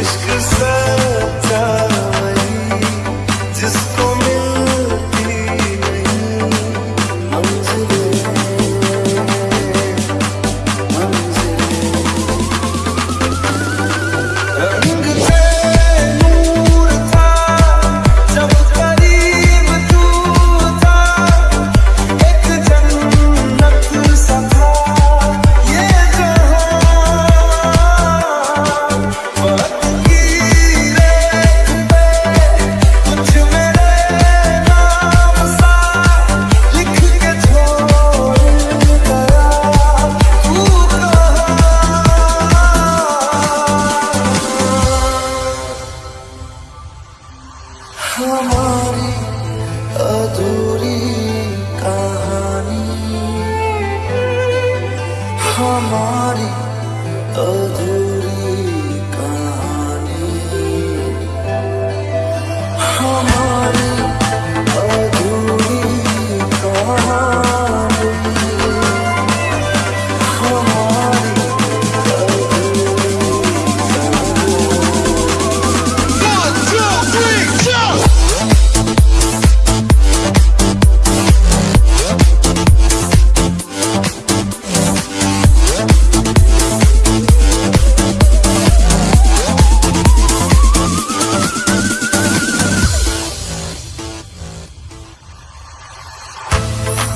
Esqueça-te हमारी अधूरी कहानी। हमारी अधूरी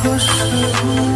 若是